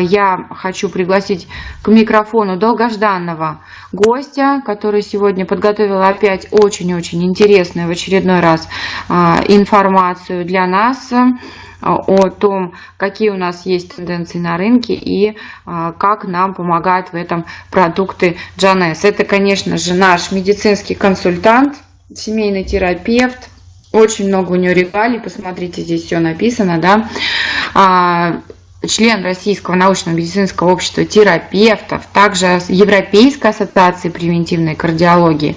я хочу пригласить к микрофону долгожданного гостя, который сегодня подготовил опять очень-очень интересную в очередной раз а, информацию для нас а, о том, какие у нас есть тенденции на рынке и а, как нам помогают в этом продукты Джанес. Это, конечно же, наш медицинский консультант, семейный терапевт, очень много у нее регалий, посмотрите, здесь все написано, да, член Российского научно-медицинского общества терапевтов, также Европейской ассоциации превентивной кардиологии,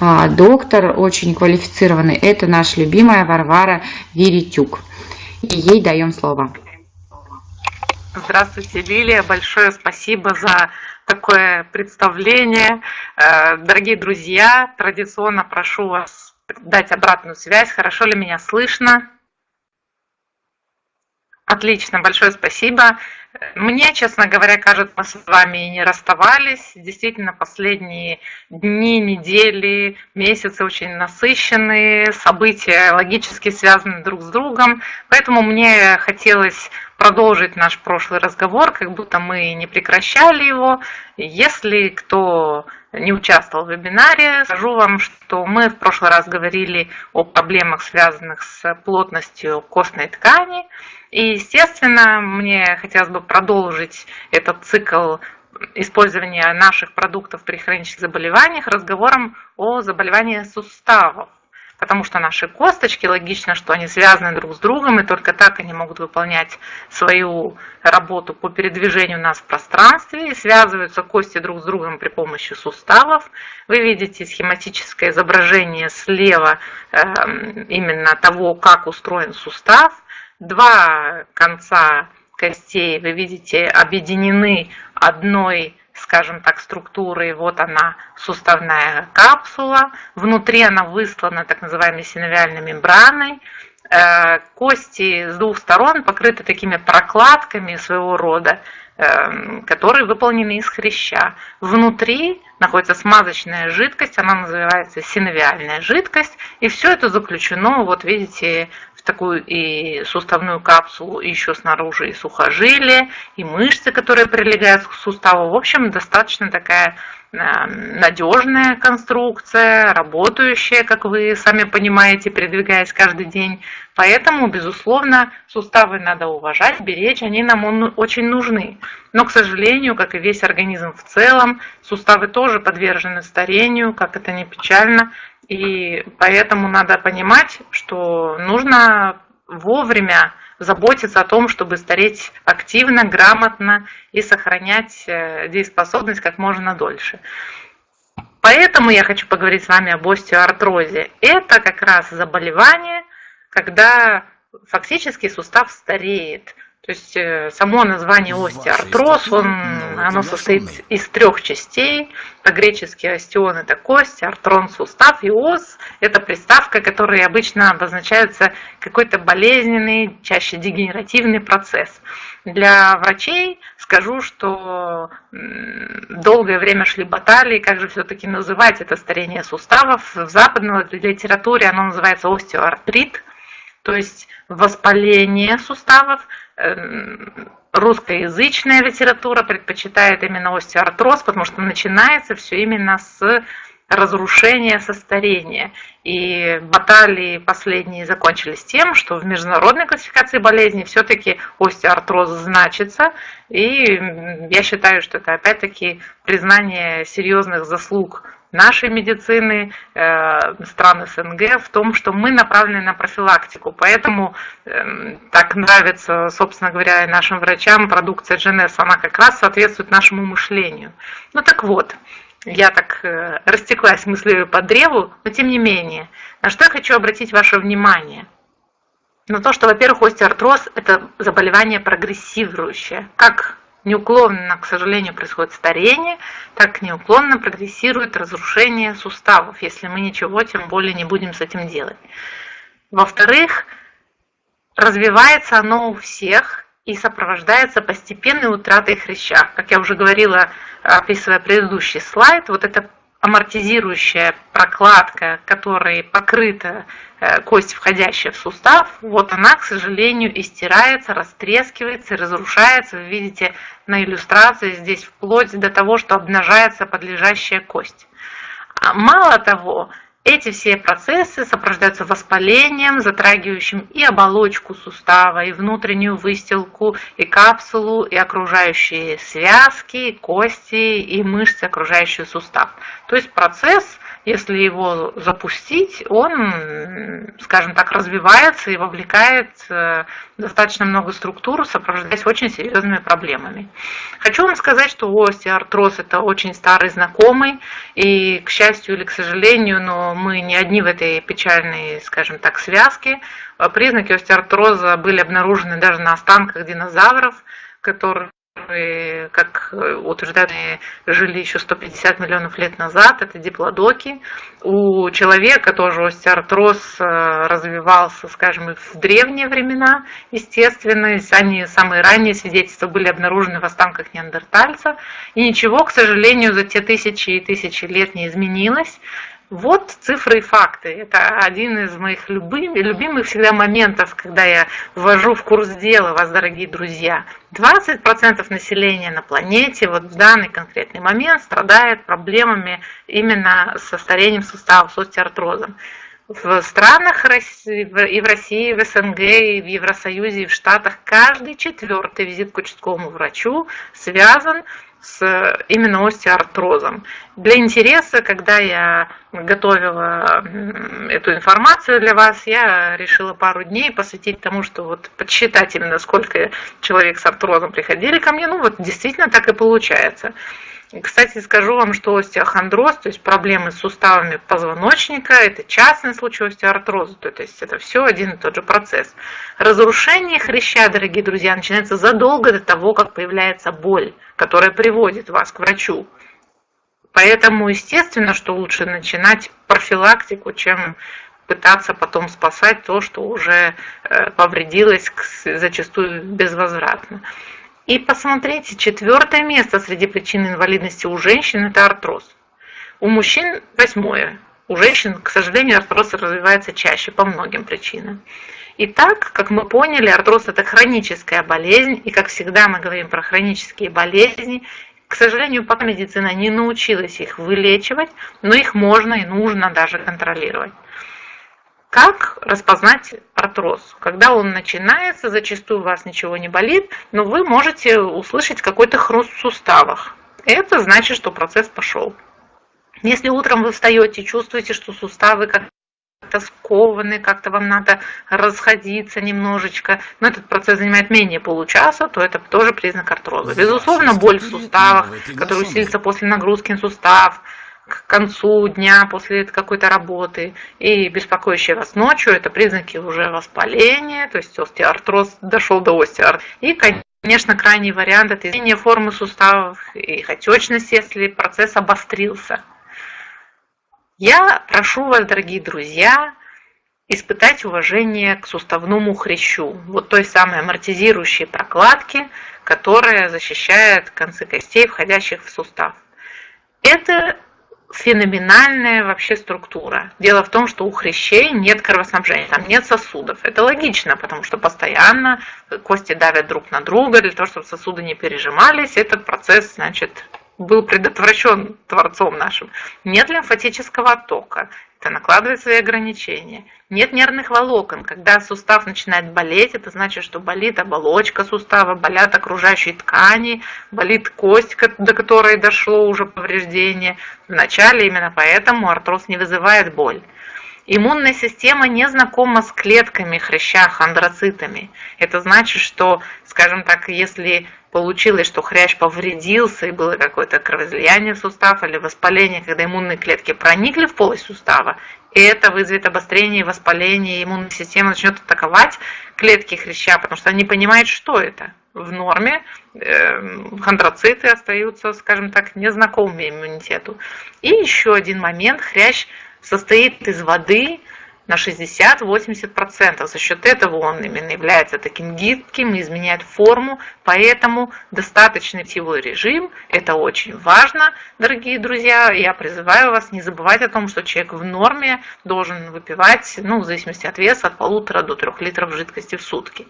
а, доктор очень квалифицированный. Это наша любимая Варвара Веретюк. И ей даем слово. Здравствуйте, Лилия. Большое спасибо за такое представление. Э, дорогие друзья, традиционно прошу вас дать обратную связь. Хорошо ли меня слышно? Отлично, большое спасибо. Мне, честно говоря, кажется, мы с вами и не расставались. Действительно, последние дни, недели, месяцы очень насыщенные, события логически связаны друг с другом. Поэтому мне хотелось продолжить наш прошлый разговор, как будто мы не прекращали его. Если кто не участвовал в вебинаре, скажу вам, что мы в прошлый раз говорили о проблемах, связанных с плотностью костной ткани. И, естественно, мне хотелось бы продолжить этот цикл использования наших продуктов при хронических заболеваниях разговором о заболевании суставов. Потому что наши косточки, логично, что они связаны друг с другом, и только так они могут выполнять свою работу по передвижению нас в пространстве, и связываются кости друг с другом при помощи суставов. Вы видите схематическое изображение слева эм, именно того, как устроен сустав два конца костей, вы видите, объединены одной, скажем так, структурой. Вот она, суставная капсула. Внутри она выслана так называемой синовиальной мембраной. Э, кости с двух сторон покрыты такими прокладками своего рода, э, которые выполнены из хряща. Внутри находится смазочная жидкость, она называется синовиальная жидкость, и все это заключено, вот видите, такую и суставную капсулу, и еще снаружи и сухожилия, и мышцы, которые прилегают к суставу. В общем, достаточно такая э, надежная конструкция, работающая, как вы сами понимаете, передвигаясь каждый день. Поэтому, безусловно, суставы надо уважать, беречь, они нам очень нужны. Но, к сожалению, как и весь организм в целом, суставы тоже подвержены старению, как это не печально, и поэтому надо понимать, что нужно вовремя заботиться о том, чтобы стареть активно, грамотно и сохранять э, дееспособность как можно дольше. Поэтому я хочу поговорить с вами об остеоартрозе. Это как раз заболевание, когда фактически сустав стареет. То есть э, само название остеоартроз, он, оно состоит из трех частей. По-гречески остеон – это кость, артрон – сустав, и ос – это приставка, которая обычно обозначается какой-то болезненный, чаще дегенеративный процесс. Для врачей скажу, что долгое время шли баталии, как же все-таки называть это старение суставов. В западной литературе оно называется остеоартрит, то есть воспаление суставов – Эм, русскоязычная литература предпочитает именно остеоартроз, потому что начинается все именно с разрушения, состояния. И баталии последние закончились тем, что в международной классификации болезней все-таки остеоартроз значится. И я считаю, что это опять-таки признание серьезных заслуг нашей медицины, э, стран СНГ в том, что мы направлены на профилактику. Поэтому эм, так нравится, собственно говоря, и нашим врачам продукция GNS, она как раз соответствует нашему мышлению. Ну так вот, я так э, растеклась мыслью по древу, но тем не менее, на что я хочу обратить ваше внимание? На то, что, во-первых, остеоартроз – это заболевание прогрессирующее. Как неуклонно, к сожалению, происходит старение, так неуклонно прогрессирует разрушение суставов, если мы ничего тем более не будем с этим делать. Во-вторых, развивается оно у всех и сопровождается постепенной утратой хряща. Как я уже говорила, описывая предыдущий слайд, вот это амортизирующая прокладка, которой покрыта э, кость, входящая в сустав, вот она, к сожалению, истирается, растрескивается, разрушается. Вы видите на иллюстрации здесь вплоть до того, что обнажается подлежащая кость. А мало того, эти все процессы сопровождаются воспалением, затрагивающим и оболочку сустава, и внутреннюю выстилку, и капсулу, и окружающие связки, кости, и мышцы, окружающие сустав. То есть процесс если его запустить, он, скажем так, развивается и вовлекает э, достаточно много структур, сопровождаясь очень серьезными проблемами. Хочу вам сказать, что остеоартроз это очень старый знакомый, и, к счастью или к сожалению, но мы не одни в этой печальной, скажем так, связке. Признаки остеоартроза были обнаружены даже на останках динозавров, которые которые, как утверждают, жили еще 150 миллионов лет назад, это диплодоки. У человека тоже остеоартроз э, развивался, скажем, в древние времена, естественно. Они, самые ранние свидетельства были обнаружены в останках неандертальца. И ничего, к сожалению, за те тысячи и тысячи лет не изменилось. Вот цифры и факты. Это один из моих любимых, любимых всегда моментов, когда я ввожу в курс дела вас, дорогие друзья. 20% населения на планете вот в данный конкретный момент страдает проблемами именно со старением суставов, с остеоартрозом. В странах и в России, и в СНГ, и в Евросоюзе, и в Штатах каждый четвертый визит к участковому врачу связан с именно остеоартрозом. Для интереса, когда я готовила эту информацию для вас, я решила пару дней посвятить тому, что вот подсчитать именно сколько человек с артрозом приходили ко мне. Ну вот действительно так и получается. Кстати, скажу вам, что остеохондроз, то есть проблемы с суставами позвоночника, это частный случай остеоартроза, то есть это все один и тот же процесс. Разрушение хряща, дорогие друзья, начинается задолго до того, как появляется боль, которая приводит вас к врачу. Поэтому, естественно, что лучше начинать профилактику, чем пытаться потом спасать то, что уже э, повредилось зачастую безвозвратно. И посмотрите, четвертое место среди причин инвалидности у женщин – это артроз. У мужчин восьмое. У женщин, к сожалению, артроз развивается чаще по многим причинам. Итак, как мы поняли, артроз – это хроническая болезнь, и как всегда мы говорим про хронические болезни, к сожалению, пока медицина не научилась их вылечивать, но их можно и нужно даже контролировать. Как распознать артроз? Когда он начинается, зачастую у вас ничего не болит, но вы можете услышать какой-то хруст в суставах. Это значит, что процесс пошел. Если утром вы встаете, чувствуете, что суставы как-то скованы, как-то вам надо расходиться немножечко, но этот процесс занимает менее получаса, то это тоже признак артроза. Безусловно, боль в суставах, которая усилится после нагрузки на сустав, к концу дня после какой-то работы и беспокоящие вас ночью, это признаки уже воспаления, то есть остеоартроз дошел до остеоартроз. И, конечно, крайний вариант – это изменение формы суставов и их отечность, если процесс обострился. Я прошу вас, дорогие друзья, испытать уважение к суставному хрящу, вот той самой амортизирующей прокладке, которая защищает концы костей, входящих в сустав. Это феноменальная вообще структура. Дело в том, что у хрящей нет кровоснабжения, там нет сосудов. Это логично, потому что постоянно кости давят друг на друга, для того, чтобы сосуды не пережимались, этот процесс, значит, был предотвращен Творцом нашим. Нет лимфатического оттока, это накладывает свои ограничения. Нет нервных волокон. Когда сустав начинает болеть, это значит, что болит оболочка сустава, болят окружающие ткани, болит кость, до которой дошло уже повреждение. Вначале именно поэтому артроз не вызывает боль. Иммунная система не знакома с клетками хряща, хондроцитами. Это значит, что, скажем так, если получилось, что хрящ повредился и было какое-то кровоизлияние в сустав или воспаление, когда иммунные клетки проникли в полость сустава, и это вызовет обострение и воспаление, и иммунная система начнет атаковать клетки хряща, потому что они понимают, что это. В норме э, хондроциты остаются, скажем так, незнакомыми иммунитету. И еще один момент, хрящ состоит из воды, на 60-80%. За счет этого он именно является таким гибким, изменяет форму, поэтому достаточный питьевой режим – это очень важно, дорогие друзья. Я призываю вас не забывать о том, что человек в норме должен выпивать, ну, в зависимости от веса, от полутора до трех литров жидкости в сутки.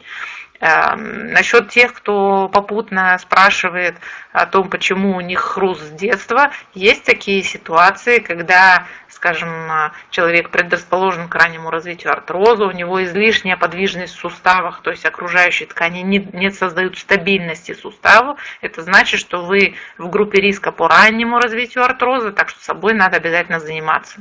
Эм, насчет тех, кто попутно спрашивает о том, почему у них хруст с детства, есть такие ситуации, когда, скажем, человек предрасположен к раннему развитию артроза, у него излишняя подвижность в суставах, то есть окружающие ткани не, не создают стабильности суставу. Это значит, что вы в группе риска по раннему развитию артроза, так что собой надо обязательно заниматься.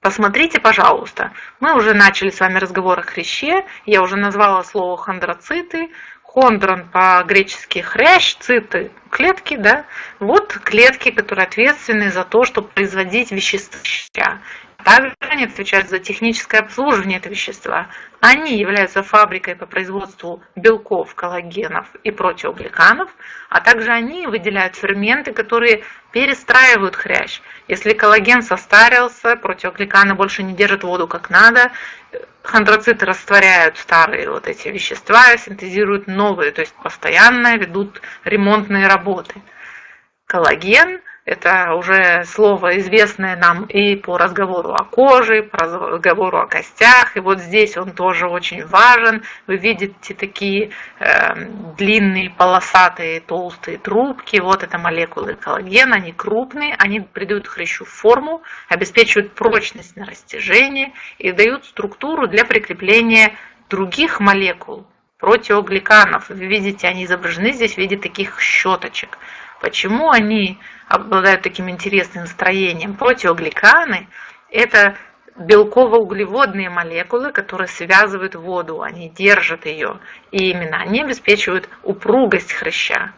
Посмотрите, пожалуйста, мы уже начали с вами разговор о хряще, я уже назвала слово хондроциты, хондрон по-гречески хрящ, циты – клетки, да, вот клетки, которые ответственны за то, чтобы производить вещества. Также они отвечают за техническое обслуживание этого вещества. Они являются фабрикой по производству белков, коллагенов и протеогликанов, а также они выделяют ферменты, которые перестраивают хрящ. Если коллаген состарился, протеогликаны больше не держат воду как надо, хондроциты растворяют старые вот эти вещества, синтезируют новые, то есть постоянно ведут ремонтные работы. Коллаген – это уже слово, известное нам и по разговору о коже, по разговору о костях. И вот здесь он тоже очень важен. Вы видите такие э, длинные, полосатые, толстые трубки. Вот это молекулы коллагена. Они крупные, они придают хрящу форму, обеспечивают прочность на растяжение и дают структуру для прикрепления других молекул, протеогликанов. Вы видите, они изображены здесь в виде таких щеточек. Почему они обладают таким интересным строением? Протеогликаны – это белково-углеводные молекулы, которые связывают воду, они держат ее, и именно они обеспечивают упругость хряща.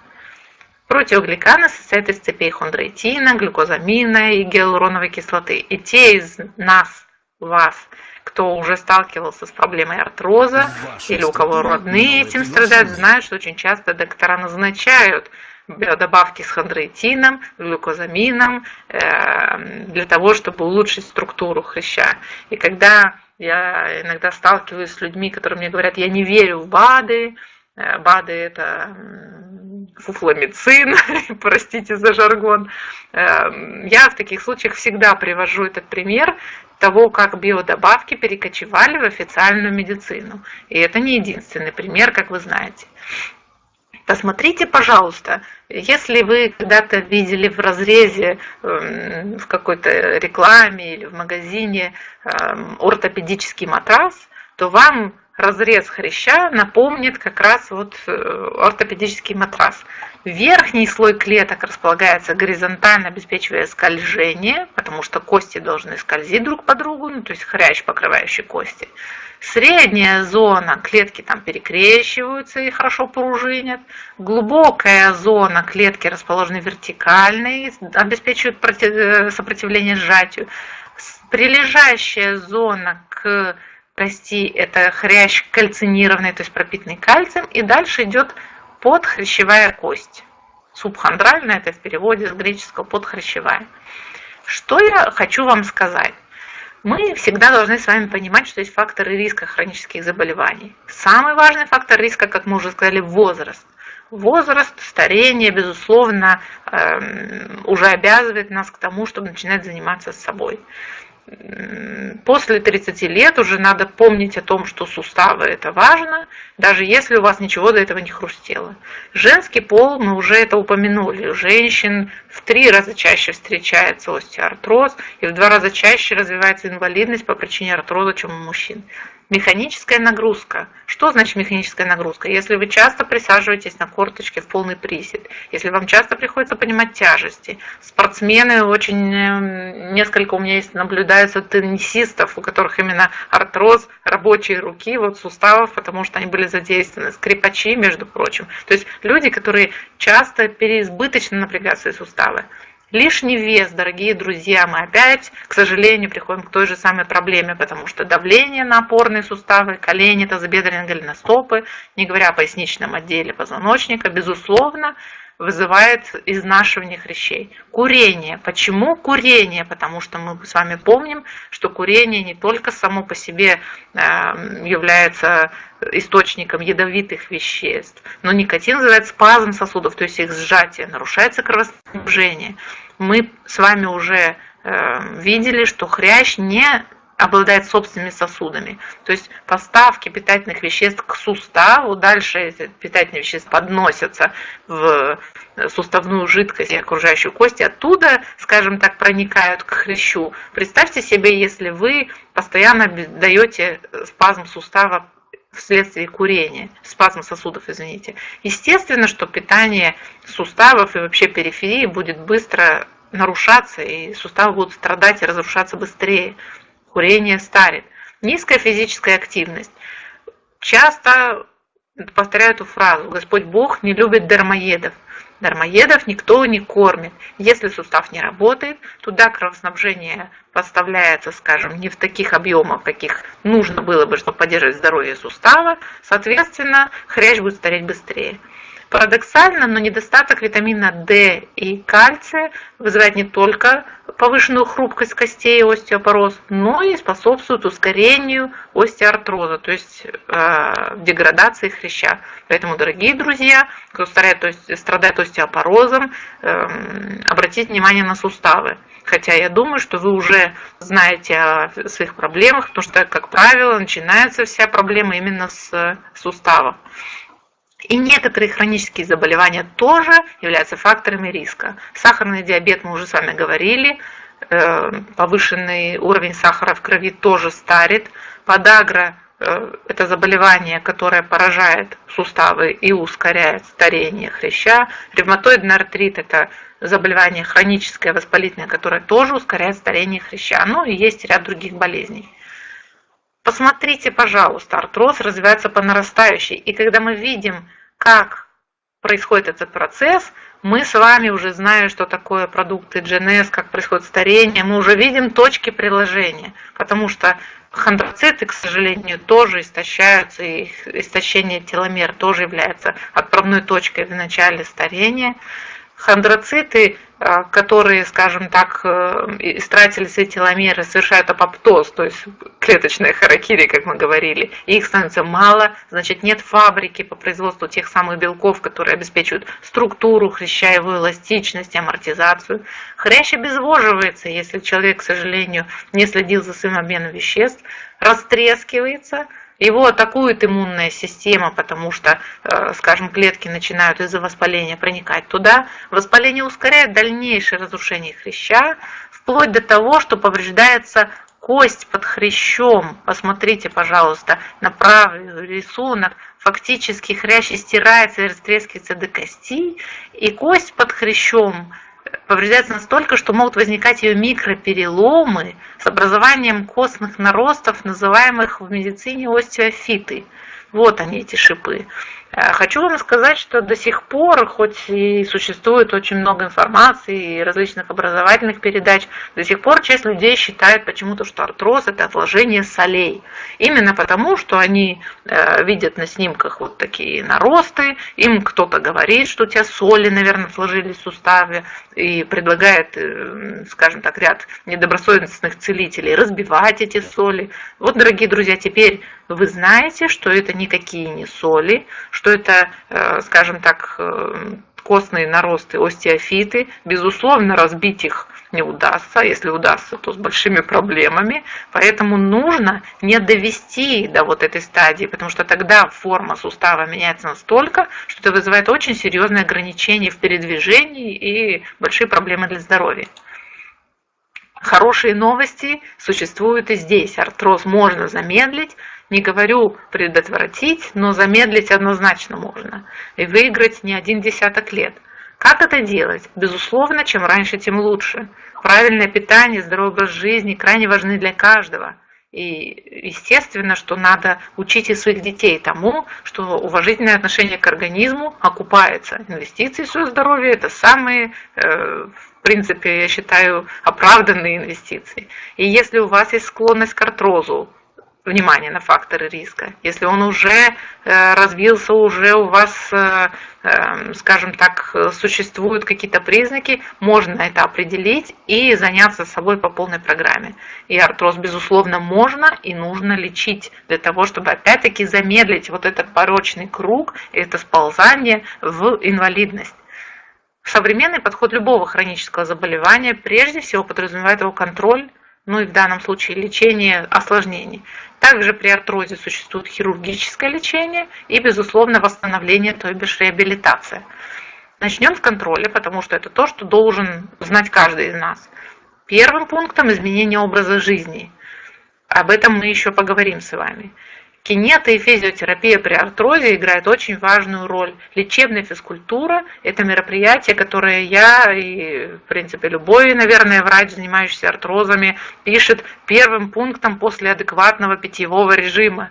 Протеогликаны состоят из цепей хондроитина, глюкозамина и гиалуроновой кислоты. И те из нас, вас, кто уже сталкивался с проблемой артроза или у кого родные этим страдают, знают, что очень часто доктора назначают добавки с хондроитином, глюкозамином э, для того, чтобы улучшить структуру хряща. И когда я иногда сталкиваюсь с людьми, которые мне говорят, я не верю в БАДы, э, БАДы это фуфломицин, простите за жаргон. Э, я в таких случаях всегда привожу этот пример того, как биодобавки перекочевали в официальную медицину. И это не единственный пример, как вы знаете. Посмотрите, пожалуйста, если вы когда-то видели в разрезе эм, в какой-то рекламе или в магазине эм, ортопедический матрас, то вам разрез хряща напомнит как раз вот э, ортопедический матрас. Верхний слой клеток располагается горизонтально, обеспечивая скольжение, потому что кости должны скользить друг по другу, ну, то есть хрящ, покрывающий кости. Средняя зона, клетки там перекрещиваются и хорошо пружинят. Глубокая зона, клетки расположены вертикально обеспечивают э, сопротивление сжатию. Прилежащая зона к кости – это хрящ кальцинированный, то есть пропитанный кальцием. И дальше идет подхрящевая кость. Субхондральная – это в переводе с греческого подхрящевая. Что я хочу вам сказать? мы всегда должны с вами понимать, что есть факторы риска хронических заболеваний. Самый важный фактор риска, как мы уже сказали, возраст. Возраст, старение, безусловно, эм, уже обязывает нас к тому, чтобы начинать заниматься собой после 30 лет уже надо помнить о том, что суставы это важно, даже если у вас ничего до этого не хрустело. Женский пол, мы уже это упомянули, у женщин в три раза чаще встречается остеоартроз и в два раза чаще развивается инвалидность по причине артроза, чем у мужчин. Механическая нагрузка. Что значит механическая нагрузка? Если вы часто присаживаетесь на корточке в полный присед, если вам часто приходится понимать тяжести. Спортсмены очень, эм, несколько у меня есть, наблюдаются теннисистов, у которых именно артроз рабочей руки, вот суставов, потому что они были задействованы. Скрипачи, между прочим. То есть люди, которые часто переизбыточно напрягают свои суставы. Лишний вес, дорогие друзья, мы опять, к сожалению, приходим к той же самой проблеме, потому что давление на опорные суставы, колени, тазобедренные голеностопы, не говоря о поясничном отделе позвоночника, безусловно, вызывает изнашивание хрящей. Курение. Почему курение? Потому что мы с вами помним, что курение не только само по себе эм, является источником ядовитых веществ, но никотин вызывает спазм сосудов, то есть их сжатие, нарушается кровоснабжение. Мы с вами уже эм, видели, что хрящ не обладает собственными сосудами. То есть поставки питательных веществ к суставу, дальше эти питательные вещества подносятся в суставную жидкость и окружающую кость, оттуда, скажем так, проникают к хрящу. Представьте себе, если вы постоянно даете спазм сустава вследствие курения, спазм сосудов, извините. Естественно, что питание суставов и вообще периферии будет быстро нарушаться, и суставы будут страдать и разрушаться быстрее курение старит. Низкая физическая активность. Часто повторяю эту фразу. Господь Бог не любит дармоедов. Дармоедов никто не кормит. Если сустав не работает, туда кровоснабжение поставляется, скажем, не в таких объемах, каких нужно было бы, чтобы поддерживать здоровье сустава. Соответственно, хрящ будет стареть быстрее. Парадоксально, но недостаток витамина D и кальция вызывает не только повышенную хрупкость костей остеопороз, но и способствует ускорению остеоартроза, то есть э, деградации хряща. Поэтому, дорогие друзья, кто страдает, то есть, страдает остеопорозом, э, обратите внимание на суставы. Хотя я думаю, что вы уже знаете о своих проблемах, потому что, как правило, начинается вся проблема именно с суставов. И некоторые хронические заболевания тоже являются факторами риска. Сахарный диабет мы уже с вами говорили, э, повышенный уровень сахара в крови тоже старит. Подагра э, – это заболевание, которое поражает суставы и ускоряет старение хряща. Ревматоидный артрит – это заболевание хроническое, воспалительное, которое тоже ускоряет старение хряща. Ну и есть ряд других болезней. Посмотрите, пожалуйста, артроз развивается по нарастающей. И когда мы видим, как происходит этот процесс, мы с вами уже знаем, что такое продукты GNS, как происходит старение, мы уже видим точки приложения, потому что хондроциты, к сожалению, тоже истощаются, и истощение теломер тоже является отправной точкой в начале старения. Хондроциты Э, которые, скажем так, э, истратили свои теломеры, совершают апоптоз, то есть клеточная харакири, как мы говорили, их становится мало, значит нет фабрики по производству тех самых белков, которые обеспечивают структуру хряща, эластичность, амортизацию. Хрящ обезвоживается, если человек, к сожалению, не следил за своим обменом веществ, растрескивается – его атакует иммунная система, потому что, э, скажем, клетки начинают из-за воспаления проникать туда. Воспаление ускоряет дальнейшее разрушение хряща, вплоть до того, что повреждается кость под хрящом. Посмотрите, пожалуйста, на правый рисунок. Фактически хрящ стирается и растрескивается до кости, и кость под хрящом повреждается настолько, что могут возникать ее микропереломы с образованием костных наростов, называемых в медицине остеофиты. Вот они, эти шипы. Э, хочу вам сказать, что до сих пор, хоть и существует очень много информации и различных образовательных передач, до сих пор часть людей считает почему-то, что артроз – это отложение солей. Именно потому, что они э, видят на снимках вот такие наросты, им кто-то говорит, что у тебя соли, наверное, сложились в суставе, и предлагает, э, скажем так, ряд недобросовестных целителей разбивать эти соли. Вот, дорогие друзья, теперь вы знаете, что это никакие не соли, что это, э, скажем так, э, костные наросты, остеофиты. Безусловно, разбить их не удастся, если удастся, то с большими проблемами. Поэтому нужно не довести до вот этой стадии, потому что тогда форма сустава меняется настолько, что это вызывает очень серьезные ограничения в передвижении и большие проблемы для здоровья. Хорошие новости существуют и здесь. Артроз можно замедлить, не говорю предотвратить, но замедлить однозначно можно. И выиграть не один десяток лет. Как это делать? Безусловно, чем раньше, тем лучше. Правильное питание, здоровый образ жизни крайне важны для каждого. И естественно, что надо учить и своих детей тому, что уважительное отношение к организму окупается. Инвестиции в свое здоровье – это самые, э, в принципе, я считаю, оправданные инвестиции. И если у вас есть склонность к артрозу, внимание на факторы риска. Если он уже э, развился, уже у вас, э, э, скажем так, существуют какие-то признаки, можно это определить и заняться собой по полной программе. И артроз, безусловно, можно и нужно лечить для того, чтобы опять-таки замедлить вот этот порочный круг, это сползание в инвалидность. Современный подход любого хронического заболевания прежде всего подразумевает его контроль, ну и в данном случае лечение осложнений. Также при артрозе существует хирургическое лечение и, безусловно, восстановление, то бишь реабилитация. Начнем с контроля, потому что это то, что должен знать каждый из нас. Первым пунктом изменение образа жизни. Об этом мы еще поговорим с вами. Кинета и физиотерапия при артрозе играют очень важную роль. Лечебная физкультура – это мероприятие, которое я и, в принципе, любой, наверное, врач, занимающийся артрозами, пишет первым пунктом после адекватного питьевого режима.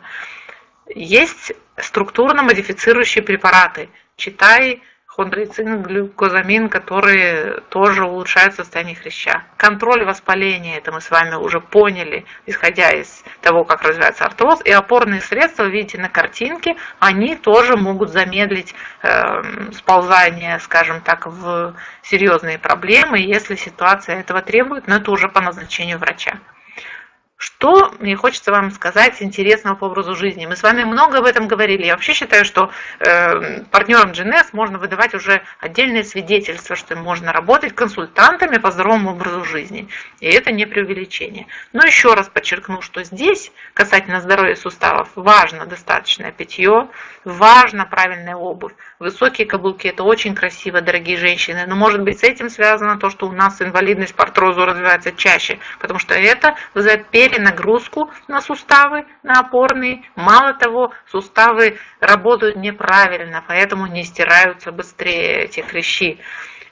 Есть структурно модифицирующие препараты. Читай хондрицин, глюкозамин, которые тоже улучшают состояние хряща. Контроль воспаления, это мы с вами уже поняли, исходя из того, как развивается артроз. И опорные средства, видите на картинке, они тоже могут замедлить э, сползание, скажем так, в серьезные проблемы, если ситуация этого требует, но это уже по назначению врача. Что мне хочется вам сказать интересного по образу жизни? Мы с вами много об этом говорили. Я вообще считаю, что э, партнерам GNS можно выдавать уже отдельное свидетельство, что можно работать консультантами по здоровому образу жизни. И это не преувеличение. Но еще раз подчеркну, что здесь, касательно здоровья суставов, важно достаточное питье, важно правильная обувь. Высокие каблуки – это очень красиво, дорогие женщины. Но может быть с этим связано то, что у нас инвалидность по артрозу развивается чаще, потому что это вызывает перед нагрузку на суставы, на опорные. Мало того, суставы работают неправильно, поэтому не стираются быстрее эти хрящи.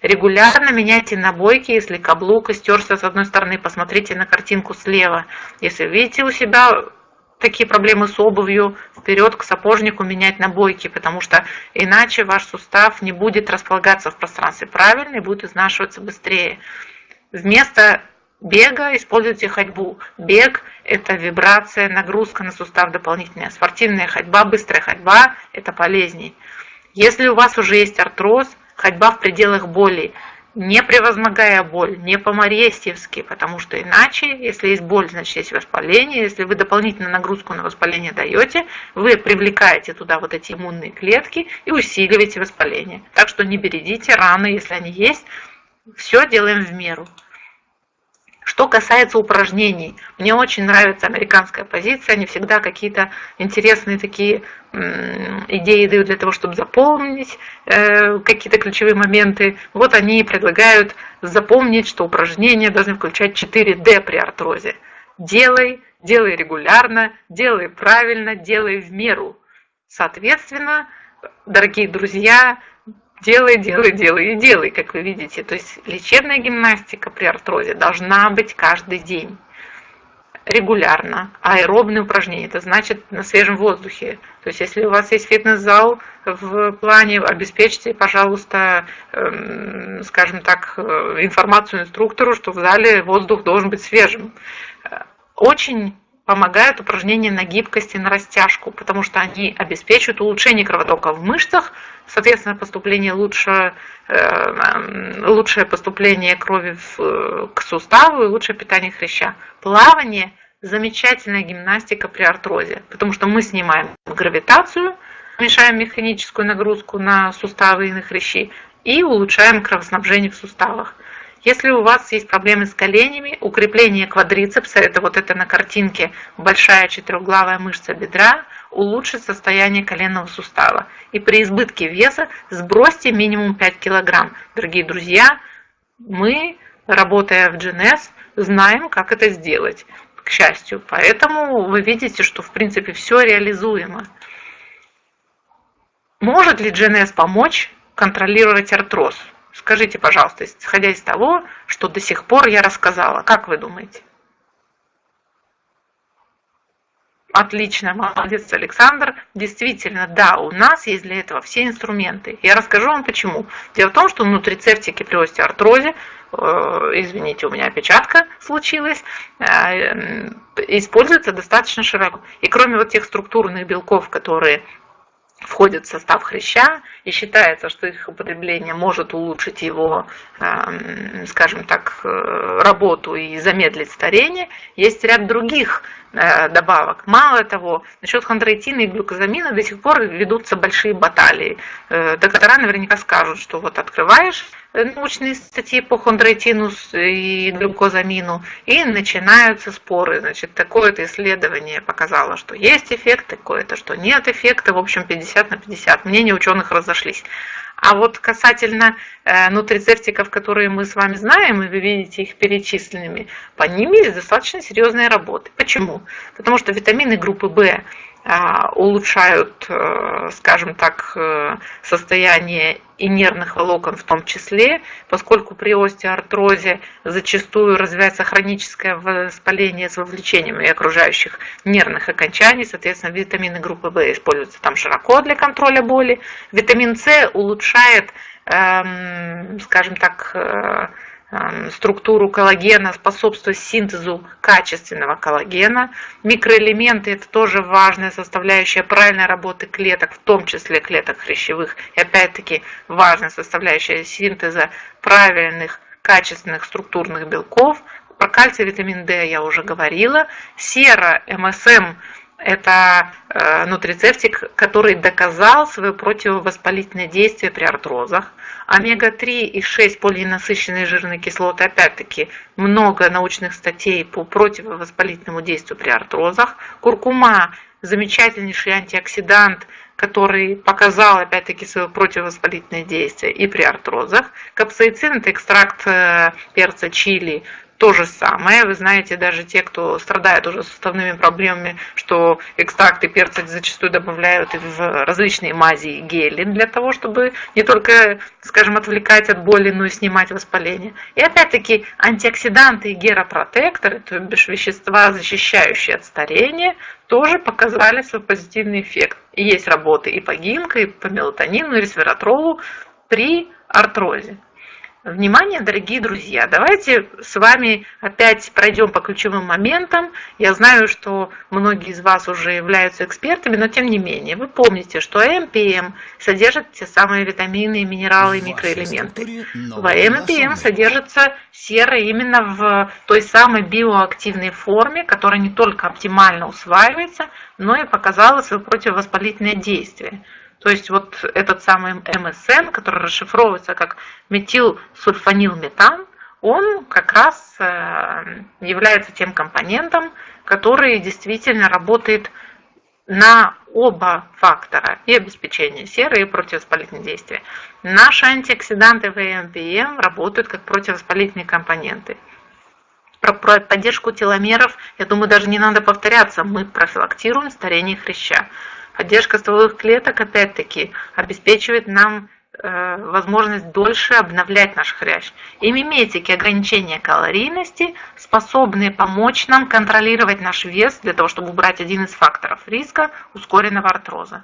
Регулярно меняйте набойки, если каблук истерся с одной стороны, посмотрите на картинку слева. Если видите у себя такие проблемы с обувью, вперед к сапожнику менять набойки, потому что иначе ваш сустав не будет располагаться в пространстве правильно и будет изнашиваться быстрее. Вместо бега используйте ходьбу. Бег – это вибрация, нагрузка на сустав дополнительная. Спортивная ходьба, быстрая ходьба – это полезней. Если у вас уже есть артроз, ходьба в пределах боли, не превозмогая боль, не по-марестьевски, потому что иначе, если есть боль, значит есть воспаление. Если вы дополнительную нагрузку на воспаление даете, вы привлекаете туда вот эти иммунные клетки и усиливаете воспаление. Так что не бередите раны, если они есть. Все делаем в меру. Что касается упражнений, мне очень нравится американская позиция, они всегда какие-то интересные такие идеи дают для того, чтобы запомнить э, какие-то ключевые моменты. Вот они предлагают запомнить, что упражнения должны включать 4D при артрозе. Делай, делай регулярно, делай правильно, делай в меру. Соответственно, дорогие друзья, делай, делай, делай и делай, как вы видите. То есть лечебная гимнастика при артрозе должна быть каждый день регулярно. Аэробные упражнения, это значит на свежем воздухе. То есть если у вас есть фитнес-зал в плане, обеспечьте, пожалуйста, эм, скажем так, э, информацию инструктору, что в зале воздух должен быть свежим. Очень помогают упражнения на гибкость и на растяжку, потому что они обеспечивают улучшение кровотока в мышцах, соответственно, поступление лучше, э, лучшее поступление крови в, к суставу и лучшее питание хряща. Плавание – замечательная гимнастика при артрозе, потому что мы снимаем гравитацию, уменьшаем механическую нагрузку на суставы и на хрящи и улучшаем кровоснабжение в суставах. Если у вас есть проблемы с коленями, укрепление квадрицепса, это вот это на картинке большая четырехглавая мышца бедра, улучшит состояние коленного сустава. И при избытке веса сбросьте минимум 5 килограмм. Дорогие друзья, мы, работая в GNS, знаем, как это сделать, к счастью. Поэтому вы видите, что в принципе все реализуемо. Может ли GNS помочь контролировать артроз? Скажите, пожалуйста, исходя из того, что до сих пор я рассказала, как вы думаете? Отлично, молодец, Александр. Действительно, да, у нас есть для этого все инструменты. Я расскажу вам почему. Дело в том, что нутрицептики при остеоартрозе, э, извините, у меня опечатка случилась, э, используются достаточно широко. И кроме вот тех структурных белков, которые входят в состав хряща и считается, что их употребление может улучшить его, эм, скажем так, э, работу и замедлить старение. Есть ряд других добавок. Мало того, насчет хондроитина и глюкозамина до сих пор ведутся большие баталии. Э, доктора наверняка скажут, что вот открываешь научные статьи по хондроитину и глюкозамину, и начинаются споры. Значит, такое-то исследование показало, что есть эффект, такое-то, что нет эффекта. В общем, 50 на 50. Мнения ученых разошлись. А вот касательно э, нутрицептиков, которые мы с вами знаем, и вы видите их перечисленными, по ним есть достаточно серьезные работы. Почему? Потому что витамины группы В улучшают, э, скажем так, э, состояние и нервных волокон в том числе, поскольку при остеоартрозе зачастую развивается хроническое воспаление с вовлечением и окружающих нервных окончаний, соответственно, витамины группы В используются там широко для контроля боли. Витамин С улучшает, эм, скажем так, э, структуру коллагена, способствует синтезу качественного коллагена. Микроэлементы – это тоже важная составляющая правильной работы клеток, в том числе клеток хрящевых. И опять-таки важная составляющая синтеза правильных качественных структурных белков. Про кальций, витамин D я уже говорила. Сера, МСМ это э, нутрицептик, который доказал свое противовоспалительное действие при артрозах. Омега-3 и 6 полиненасыщенные жирные кислоты, опять-таки, много научных статей по противовоспалительному действию при артрозах. Куркума – замечательнейший антиоксидант, который показал, опять-таки, свое противовоспалительное действие и при артрозах. Капсаицин – это экстракт э, перца чили, то же самое. Вы знаете, даже те, кто страдает уже суставными проблемами, что экстракты перца зачастую добавляют в различные мази и гели для того, чтобы не только, скажем, отвлекать от боли, но и снимать воспаление. И опять-таки антиоксиданты и геропротекторы, то бишь вещества, защищающие от старения, тоже показали свой позитивный эффект. И есть работы и по гинко, и по мелатонину, и ресвератролу при артрозе. Внимание, дорогие друзья, давайте с вами опять пройдем по ключевым моментам. Я знаю, что многие из вас уже являются экспертами, но тем не менее, вы помните, что МПМ содержит те самые витамины, минералы и микроэлементы. В МПМ содержится сера именно в той самой биоактивной форме, которая не только оптимально усваивается, но и показала свое противовоспалительное действие. То есть вот этот самый МСН, который расшифровывается как метилсульфанилметан, он как раз э, является тем компонентом, который действительно работает на оба фактора, и обеспечение серы, и противовоспалительные действия. Наши антиоксиданты ВМПМ работают как противовоспалительные компоненты. Про, про поддержку теломеров, я думаю, даже не надо повторяться, мы профилактируем старение хряща. Поддержка стволовых клеток, опять-таки, обеспечивает нам э, возможность дольше обновлять наш хрящ. И миметики ограничения калорийности способны помочь нам контролировать наш вес для того, чтобы убрать один из факторов риска ускоренного артроза.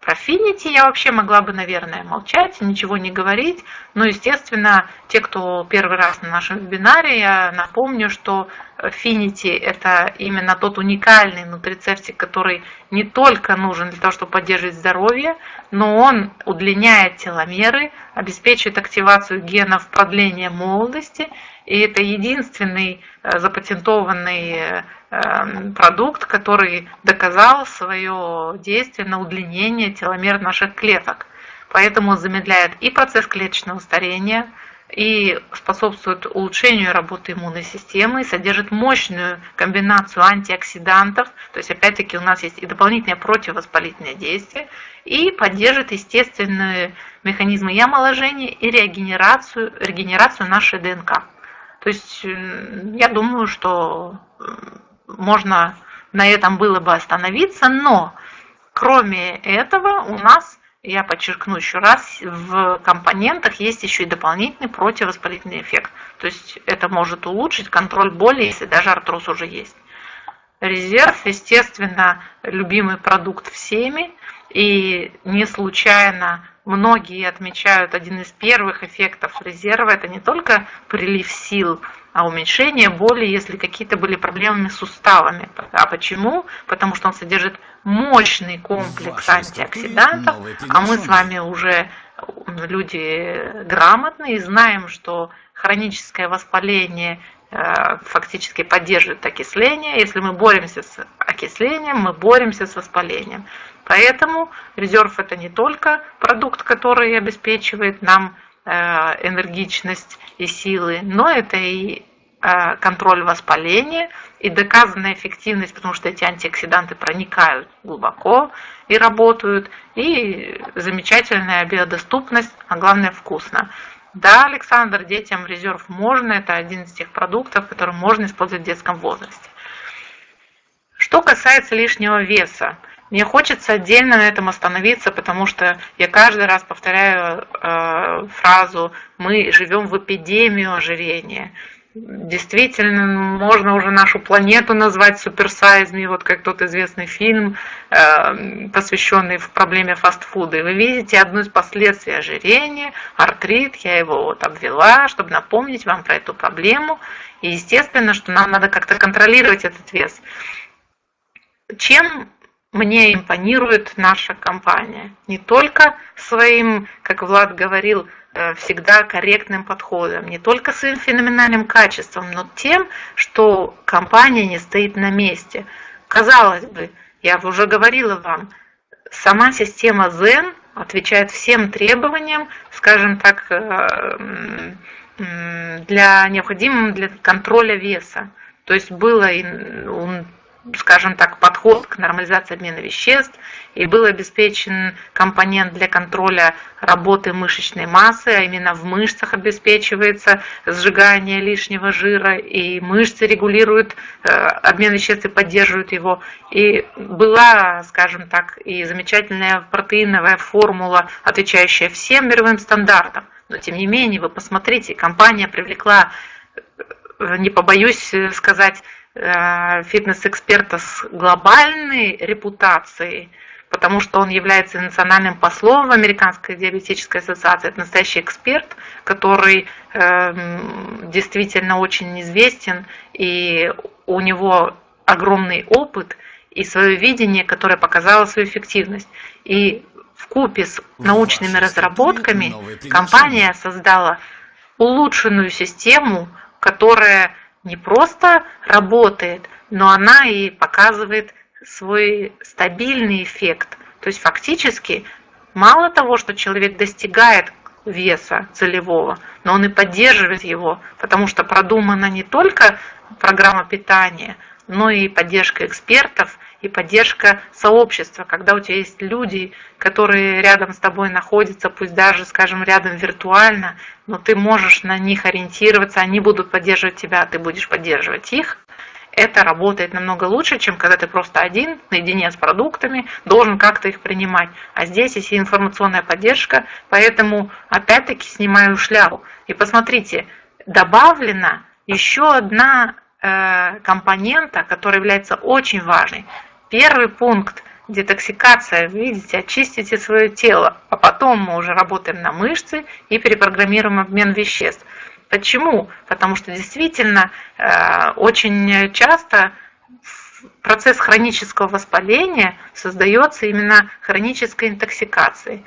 Про Finity я вообще могла бы, наверное, молчать, ничего не говорить. Но, естественно, те, кто первый раз на нашем вебинаре, я напомню, что Finity – это именно тот уникальный нутрицептик, который не только нужен для того, чтобы поддерживать здоровье, но он удлиняет теломеры, обеспечивает активацию генов продления молодости, и это единственный э, запатентованный Эм, продукт, который доказал свое действие на удлинение теломер наших клеток. Поэтому замедляет и процесс клеточного старения, и способствует улучшению работы иммунной системы, содержит мощную комбинацию антиоксидантов, то есть опять-таки у нас есть и дополнительное противовоспалительное действие, и поддержит естественные механизмы и омоложения, и регенерацию, регенерацию нашей ДНК. То есть я думаю, что можно на этом было бы остановиться, но кроме этого у нас, я подчеркну еще раз, в компонентах есть еще и дополнительный противовоспалительный эффект. То есть это может улучшить контроль боли, если даже артроз уже есть. резерв, естественно, любимый продукт всеми, и не случайно многие отмечают один из первых эффектов резерва, это не только прилив сил, а уменьшение боли, если какие-то были проблемы с суставами. А почему? Потому что он содержит мощный комплекс антиоксидантов, а мы с вами уже люди грамотные и знаем, что хроническое воспаление э, фактически поддерживает окисление. Если мы боремся с окислением, мы боремся с воспалением. Поэтому резерв это не только продукт, который обеспечивает нам э, энергичность и силы, но это и э, контроль воспаления и доказанная эффективность, потому что эти антиоксиданты проникают глубоко и работают, и замечательная биодоступность, а главное вкусно. Да, Александр, детям резерв можно, это один из тех продуктов, который можно использовать в детском возрасте. Что касается лишнего веса, мне хочется отдельно на этом остановиться, потому что я каждый раз повторяю э, фразу «мы живем в эпидемию ожирения» действительно можно уже нашу планету назвать суперсайзми, вот как тот известный фильм, э, посвященный проблеме фастфуда. И вы видите одно из последствий ожирения, артрит, я его вот обвела, чтобы напомнить вам про эту проблему. И естественно, что нам надо как-то контролировать этот вес. Чем мне импонирует наша компания? Не только своим, как Влад говорил, Э, всегда корректным подходом, не только своим феноменальным качеством, но тем, что компания не стоит на месте. Казалось бы, я уже говорила вам, сама система Zen отвечает всем требованиям, скажем так, э, для необходимым для контроля веса. То есть было скажем так, подход к нормализации обмена веществ, и был обеспечен компонент для контроля работы мышечной массы, а именно в мышцах обеспечивается сжигание лишнего жира, и мышцы регулируют э, обмен веществ и поддерживают его. И была, скажем так, и замечательная протеиновая формула, отвечающая всем мировым стандартам. Но тем не менее, вы посмотрите, компания привлекла, э, не побоюсь сказать, Э, фитнес-эксперта с глобальной репутацией, потому что он является национальным послом в Американской диабетической ассоциации. Это настоящий эксперт, который э, действительно очень известен, и у него огромный опыт и свое видение, которое показало свою эффективность. И в купе с научными разработками компания создала улучшенную систему, которая не просто работает, но она и показывает свой стабильный эффект. То есть фактически мало того, что человек достигает веса целевого, но он и поддерживает его, потому что продумана не только программа питания, но и поддержка экспертов и поддержка сообщества, когда у тебя есть люди, которые рядом с тобой находятся, пусть даже, скажем, рядом виртуально, но ты можешь на них ориентироваться, они будут поддерживать тебя, а ты будешь поддерживать их. Это работает намного лучше, чем когда ты просто один, наедине с продуктами, должен как-то их принимать. А здесь есть информационная поддержка, поэтому опять-таки снимаю шляпу. И посмотрите, добавлена еще одна компонента, который является очень важной. Первый пункт – детоксикация. Видите, очистите свое тело, а потом мы уже работаем на мышцы и перепрограммируем обмен веществ. Почему? Потому что действительно э, очень часто процесс хронического воспаления создается именно хронической интоксикацией.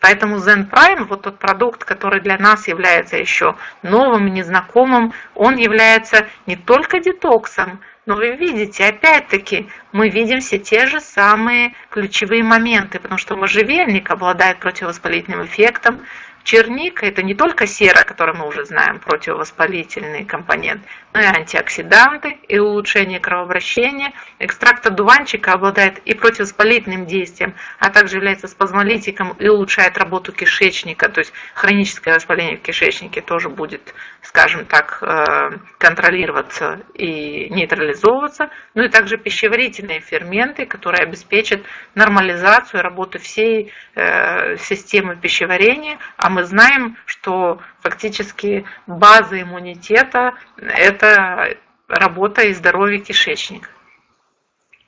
Поэтому Zen Prime, вот тот продукт, который для нас является еще новым, незнакомым, он является не только детоксом, но вы видите, опять-таки, мы видим все те же самые ключевые моменты, потому что можжевельник обладает противовоспалительным эффектом, Черника – это не только сера, которую мы уже знаем, противовоспалительный компонент, но и антиоксиданты, и улучшение кровообращения. Экстракт одуванчика обладает и противовоспалительным действием, а также является спазмолитиком и улучшает работу кишечника, то есть хроническое воспаление в кишечнике тоже будет, скажем так, э, контролироваться и нейтрализовываться. Ну и также пищеварительные ферменты, которые обеспечат нормализацию работы всей э, системы пищеварения, а мы знаем, что фактически база иммунитета – это работа и здоровье кишечника.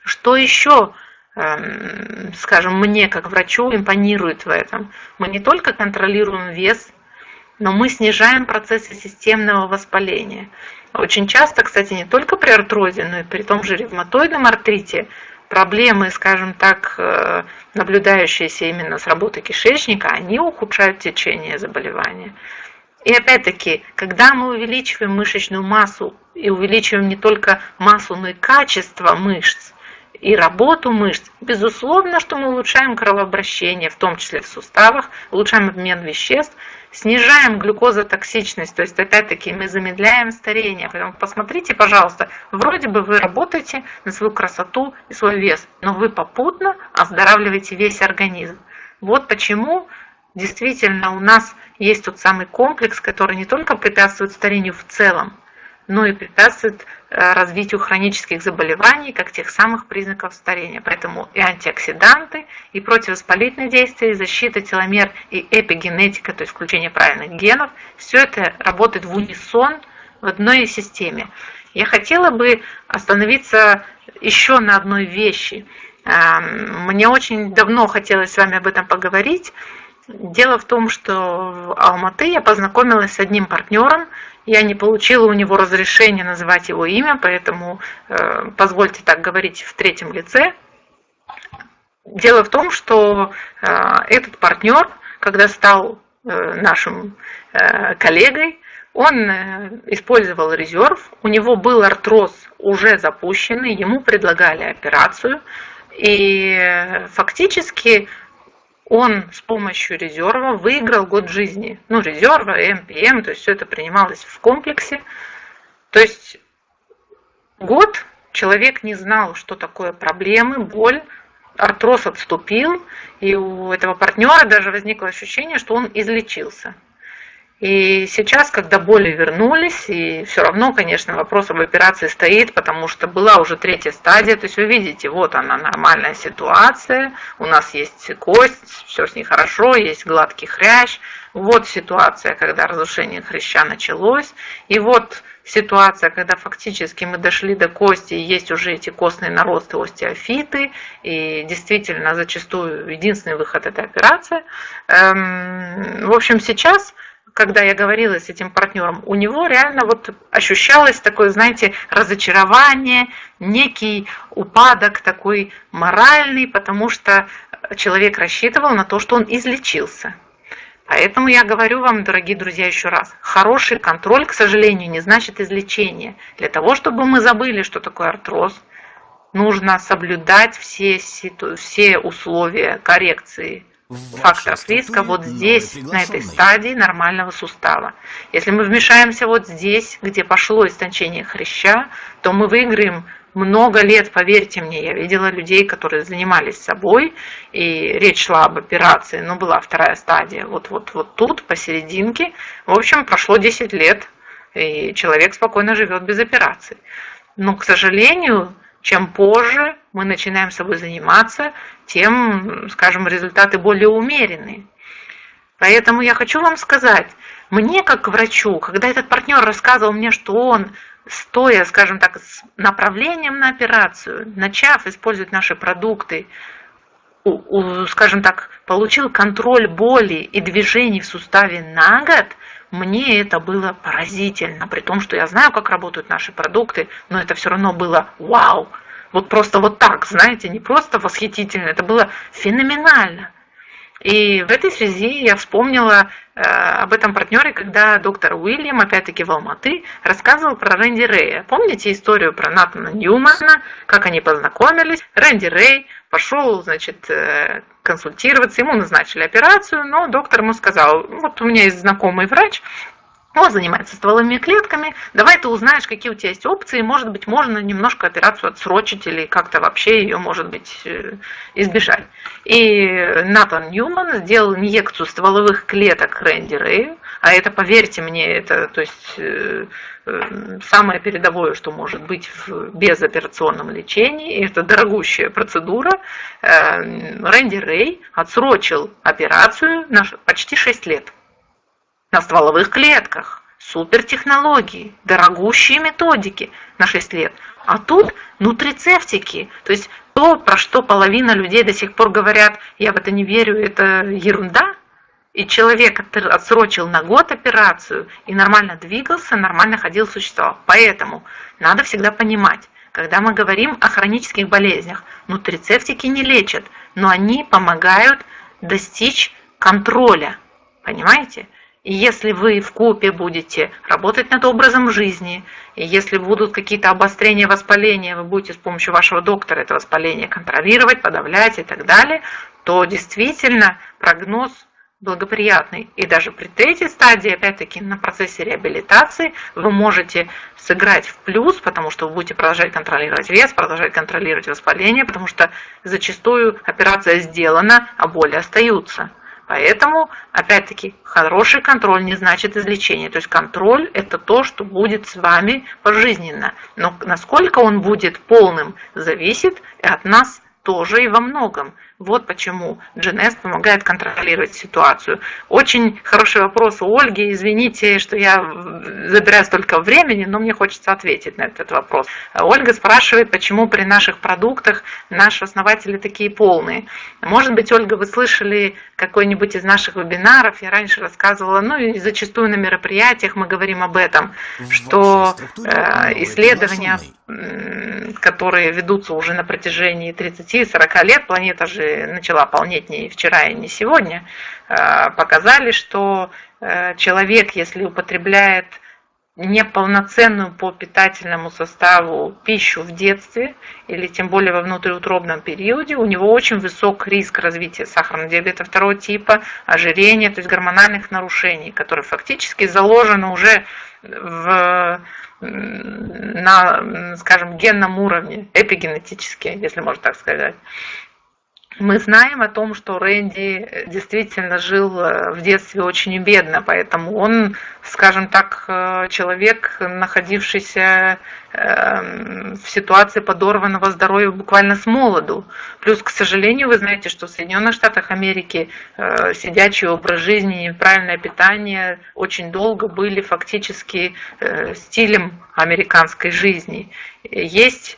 Что еще, эм, скажем, мне как врачу импонирует в этом? Мы не только контролируем вес, но мы снижаем процессы системного воспаления. Очень часто, кстати, не только при артрозе, но и при том же ревматоидном артрите проблемы, скажем так, э, наблюдающиеся именно с работы кишечника, они ухудшают течение заболевания. И опять-таки, когда мы увеличиваем мышечную массу и увеличиваем не только массу, но и качество мышц и работу мышц, безусловно, что мы улучшаем кровообращение, в том числе в суставах, улучшаем обмен веществ, снижаем глюкозотоксичность, то есть опять-таки мы замедляем старение. Поэтому посмотрите, пожалуйста, вроде бы вы работаете на свою красоту и свой вес, но вы попутно оздоравливаете весь организм. Вот почему действительно у нас есть тот самый комплекс, который не только препятствует старению в целом, но и препятствует э, развитию хронических заболеваний, как тех самых признаков старения. Поэтому и антиоксиданты, и противовоспалительные действия, и защита теломер, и эпигенетика, то есть включение правильных генов, все это работает в унисон в одной системе. Я хотела бы остановиться еще на одной вещи. Эм, мне очень давно хотелось с вами об этом поговорить. Дело в том, что в Алматы я познакомилась с одним партнером. Я не получила у него разрешения называть его имя, поэтому э, позвольте так говорить в третьем лице. Дело в том, что э, этот партнер, когда стал э, нашим э, коллегой, он э, использовал резерв, у него был артроз уже запущенный, ему предлагали операцию, и э, фактически он с помощью резерва выиграл год жизни. Ну, резерва, МПМ, то есть все это принималось в комплексе. То есть год человек не знал, что такое проблемы, боль, артроз отступил, и у этого партнера даже возникло ощущение, что он излечился. И сейчас, когда боли вернулись, и все равно, конечно, вопрос об операции стоит, потому что была уже третья стадия, то есть вы видите, вот она нормальная ситуация, у нас есть кость, все с ней хорошо, есть гладкий хрящ, вот ситуация, когда разрушение хряща началось, и вот ситуация, когда фактически мы дошли до кости, и есть уже эти костные наросты, остеофиты, и действительно зачастую единственный выход это операция. Эм, в общем, сейчас когда я говорила с этим партнером, у него реально вот ощущалось такое, знаете, разочарование, некий упадок такой моральный, потому что человек рассчитывал на то, что он излечился. Поэтому я говорю вам, дорогие друзья, еще раз, хороший контроль, к сожалению, не значит излечение. Для того, чтобы мы забыли, что такое артроз, нужно соблюдать все, все условия коррекции факторов риска вот здесь, на этой стадии нормального сустава. Если мы вмешаемся вот здесь, где пошло истончение хряща, то мы выиграем много лет, поверьте мне, я видела людей, которые занимались собой, и речь шла об операции, но была вторая стадия, вот, вот, вот тут, посерединке. В общем, прошло 10 лет, и человек спокойно живет без операции. Но, к сожалению, чем позже мы начинаем собой заниматься, тем, скажем, результаты более умеренные. Поэтому я хочу вам сказать, мне как врачу, когда этот партнер рассказывал мне, что он, стоя, скажем так, с направлением на операцию, начав использовать наши продукты, скажем так, получил контроль боли и движений в суставе на год, мне это было поразительно, при том, что я знаю, как работают наши продукты, но это все равно было вау. Вот просто вот так, знаете, не просто восхитительно, это было феноменально. И в этой связи я вспомнила э, об этом партнере, когда доктор Уильям, опять-таки в Алматы, рассказывал про Рэнди Рэя. Помните историю про Натана Ньюмана, как они познакомились? Рэнди Рэй пошел, значит, э, консультироваться, ему назначили операцию, но доктор ему сказал, вот у меня есть знакомый врач, он занимается стволовыми клетками. Давай ты узнаешь, какие у тебя есть опции. Может быть, можно немножко операцию отсрочить или как-то вообще ее, может быть, э, избежать. И Натан Ньюман сделал инъекцию стволовых клеток Рэнди. А это, поверьте мне, это то есть, э, самое передовое, что может быть в безоперационном лечении. И это дорогущая процедура. Рэнди Рэй отсрочил операцию на почти 6 лет на стволовых клетках. супертехнологии, дорогущие методики на 6 лет. А тут нутрицептики, то есть то, про что половина людей до сих пор говорят, я в это не верю, это ерунда. И человек отсрочил на год операцию и нормально двигался, нормально ходил, существовал. Поэтому надо всегда понимать, когда мы говорим о хронических болезнях, нутрицептики не лечат, но они помогают достичь контроля. Понимаете? И если вы в купе будете работать над образом жизни, и если будут какие-то обострения воспаления, вы будете с помощью вашего доктора это воспаление контролировать, подавлять и так далее, то действительно прогноз благоприятный. И даже при третьей стадии, опять-таки, на процессе реабилитации вы можете сыграть в плюс, потому что вы будете продолжать контролировать вес, продолжать контролировать воспаление, потому что зачастую операция сделана, а боли остаются. Поэтому, опять-таки, хороший контроль не значит излечение. То есть контроль – это то, что будет с вами пожизненно. Но насколько он будет полным, зависит от нас тоже и во многом. Вот почему GNS помогает контролировать ситуацию. Очень хороший вопрос у Ольги. Извините, что я забираю столько времени, но мне хочется ответить на этот вопрос. Ольга спрашивает, почему при наших продуктах наши основатели такие полные. Может быть, Ольга, вы слышали какой-нибудь из наших вебинаров, я раньше рассказывала, ну и зачастую на мероприятиях мы говорим об этом, что э, исследования, которые ведутся уже на протяжении 30-40 лет, планета же начала полнеть не вчера и не сегодня, э, показали, что э, человек, если употребляет неполноценную по питательному составу пищу в детстве или тем более во внутриутробном периоде, у него очень высок риск развития сахарного диабета второго типа, ожирения, то есть гормональных нарушений, которые фактически заложены уже в, на, скажем, генном уровне, эпигенетически, если можно так сказать. Мы знаем о том, что Рэнди действительно жил э, в детстве очень бедно, поэтому он, скажем так, э, человек, находившийся эм, в ситуации подорванного здоровья буквально с молоду. Плюс, к сожалению, вы знаете, что в Соединенных Штатах Америки э, сидячий образ жизни и правильное питание очень долго были фактически стилем американской жизни. Есть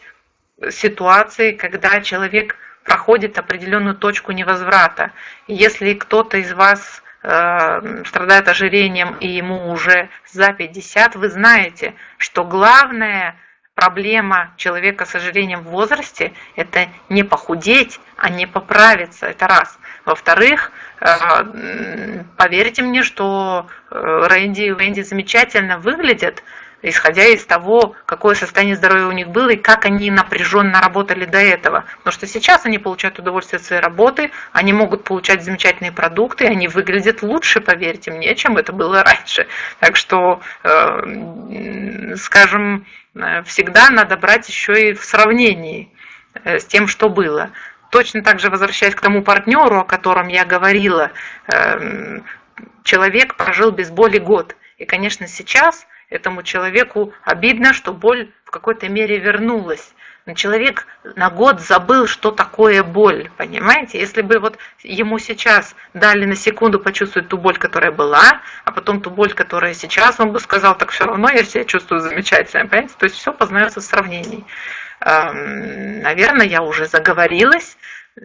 ситуации, когда человек проходит определенную точку невозврата. если кто-то из вас э, страдает ожирением и ему уже за 50, вы знаете, что главная проблема человека с ожирением в возрасте – это не похудеть, а не поправиться. Это раз. Во-вторых, э, поверьте мне, что э, Рэнди и Венди замечательно выглядят, исходя из того, какое состояние здоровья у них было и как они напряженно работали до этого. Потому что сейчас они получают удовольствие от своей работы, они могут получать замечательные продукты, они выглядят лучше, поверьте мне, чем это было раньше. Так что, э, скажем, э, всегда надо брать еще и в сравнении э, с тем, что было. Точно так же возвращаясь к тому партнеру, о котором я говорила, человек прожил без боли год. И, конечно, сейчас этому человеку обидно, что боль в какой-то мере вернулась. Но человек на год забыл, что такое боль, понимаете? Если бы вот ему сейчас дали на секунду почувствовать ту боль, которая была, а потом ту боль, которая сейчас, он бы сказал, так все равно я себя чувствую замечательно, понимаете? То есть все познается в сравнении. Наверное, я уже заговорилась.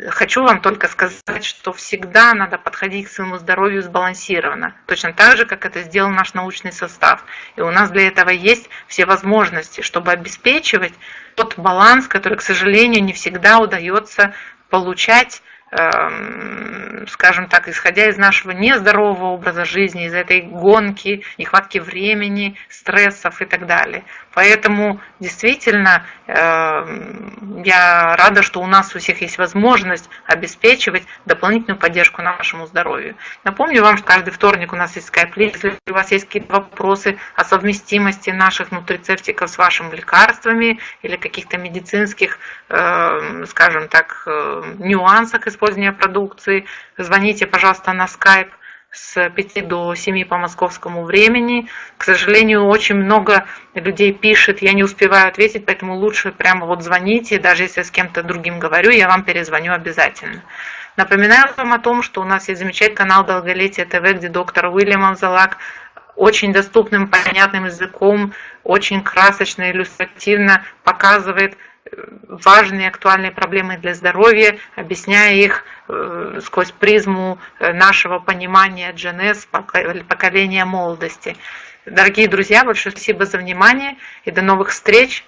Хочу вам только сказать, что всегда надо подходить к своему здоровью сбалансированно, точно так же, как это сделал наш научный состав. И у нас для этого есть все возможности, чтобы обеспечивать тот баланс, который, к сожалению, не всегда удается получать скажем так, исходя из нашего нездорового образа жизни, из этой гонки, нехватки времени, стрессов и так далее. Поэтому действительно эм, я рада, что у нас у всех есть возможность обеспечивать дополнительную поддержку нашему здоровью. Напомню вам, что каждый вторник у нас есть скайп Если у вас есть какие-то вопросы о совместимости наших нутрицептиков с вашими лекарствами или каких-то медицинских, эм, скажем так, э, нюансах использования продукции, звоните, пожалуйста, на Skype с 5 до 7 по московскому времени. К сожалению, очень много людей пишет, я не успеваю ответить, поэтому лучше прямо вот звоните, даже если с кем-то другим говорю, я вам перезвоню обязательно. Напоминаю вам о том, что у нас есть замечательный канал Долголетие ТВ, где доктор Уильям Амзалак очень доступным, понятным языком, очень красочно, иллюстративно показывает важные актуальные проблемы для здоровья, объясняя их э, сквозь призму э, нашего понимания GNS, поколения молодости. Дорогие друзья, большое спасибо за внимание и до новых встреч.